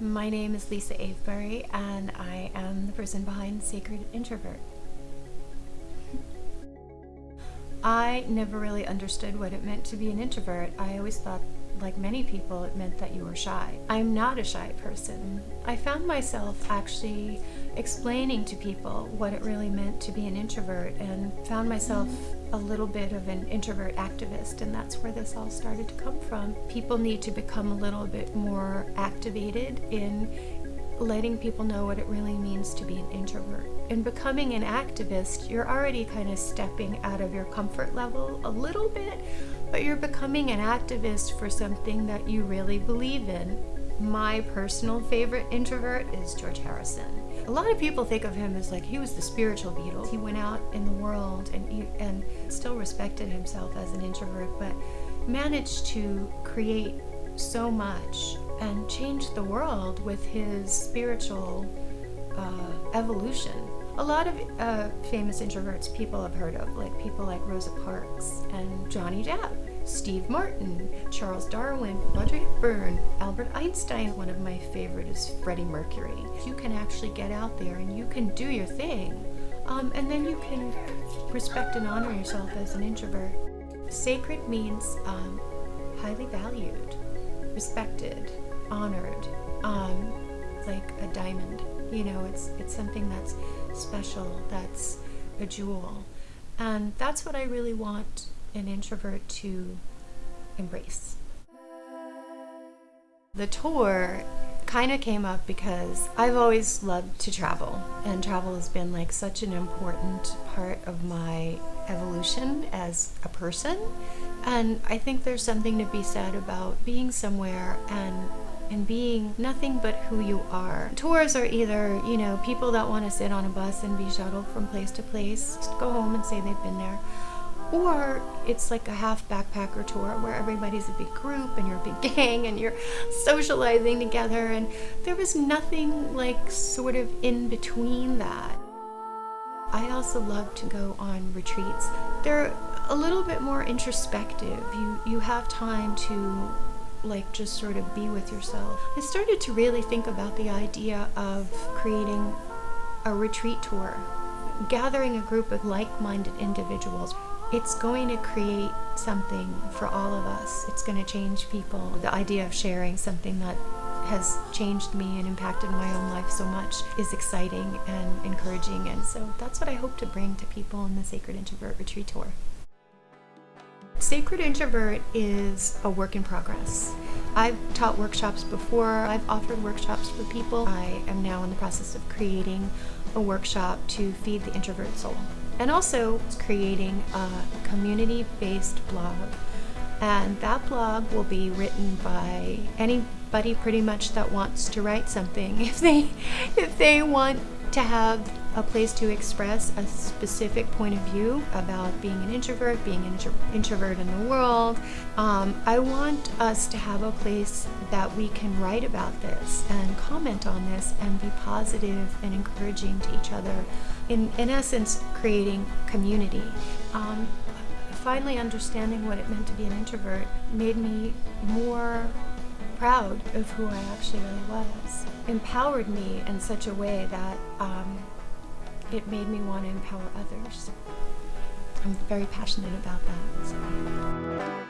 My name is Lisa Avebury, and I am the person behind Sacred Introvert. I never really understood what it meant to be an introvert. I always thought, like many people, it meant that you were shy. I'm not a shy person. I found myself actually explaining to people what it really meant to be an introvert and found myself a little bit of an introvert activist and that's where this all started to come from. People need to become a little bit more activated in letting people know what it really means to be an introvert. In becoming an activist, you're already kind of stepping out of your comfort level a little bit, but you're becoming an activist for something that you really believe in. My personal favorite introvert is George Harrison. A lot of people think of him as like he was the spiritual Beatles. He went out in the world and and still respected himself as an introvert, but managed to create so much and change the world with his spiritual uh, evolution. A lot of uh, famous introverts people have heard of, like people like Rosa Parks and Johnny Depp. Steve Martin, Charles Darwin, Audrey Hepburn, Albert Einstein. One of my favorite is Freddie Mercury. You can actually get out there and you can do your thing. Um, and then you can respect and honor yourself as an introvert. Sacred means um, highly valued, respected, honored, um, like a diamond. You know, it's, it's something that's special, that's a jewel. And that's what I really want an introvert to embrace. The tour kind of came up because I've always loved to travel and travel has been like such an important part of my evolution as a person and I think there's something to be said about being somewhere and and being nothing but who you are. Tours are either, you know, people that want to sit on a bus and be shuttled from place to place, go home and say they've been there or it's like a half backpacker tour where everybody's a big group and you're a big gang and you're socializing together and there was nothing like sort of in between that. I also love to go on retreats. They're a little bit more introspective. You, you have time to like just sort of be with yourself. I started to really think about the idea of creating a retreat tour, gathering a group of like-minded individuals it's going to create something for all of us. It's going to change people. The idea of sharing something that has changed me and impacted my own life so much is exciting and encouraging and so that's what I hope to bring to people in the Sacred Introvert Retreat Tour. Sacred Introvert is a work in progress. I've taught workshops before, I've offered workshops for people. I am now in the process of creating a workshop to feed the introvert soul and also creating a community-based blog. And that blog will be written by anybody pretty much that wants to write something. If they, if they want to have a place to express a specific point of view about being an introvert, being an intro introvert in the world. Um, I want us to have a place that we can write about this and comment on this and be positive and encouraging to each other. In, in essence, creating community. Um, finally understanding what it meant to be an introvert made me more proud of who I actually really was. Empowered me in such a way that um, it made me want to empower others. I'm very passionate about that. So.